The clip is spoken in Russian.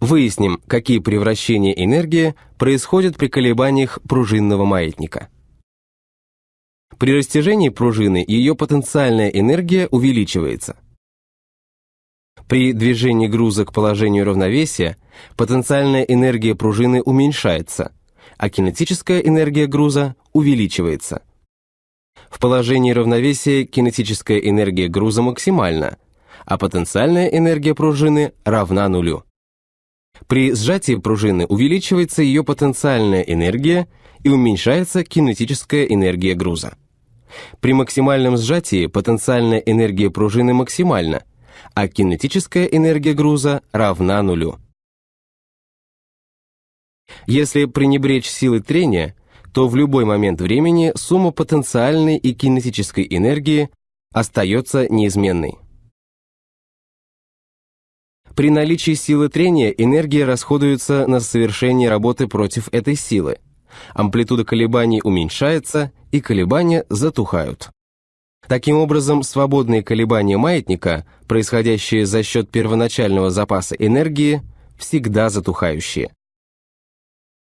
Выясним, какие превращения энергии происходят при колебаниях пружинного маятника. При растяжении пружины ее потенциальная энергия увеличивается. При движении груза к положению равновесия потенциальная энергия пружины уменьшается, а кинетическая энергия груза увеличивается. В положении равновесия кинетическая энергия груза максимальна, а потенциальная энергия пружины равна нулю. При сжатии пружины увеличивается ее потенциальная энергия и уменьшается кинетическая энергия груза. При максимальном сжатии потенциальная энергия пружины максимальна, а кинетическая энергия груза равна нулю. Если пренебречь силой трения, то в любой момент времени сумма потенциальной и кинетической энергии остается неизменной. При наличии силы трения энергия расходуется на совершение работы против этой силы. Амплитуда колебаний уменьшается, и колебания затухают. Таким образом, свободные колебания маятника, происходящие за счет первоначального запаса энергии, всегда затухающие.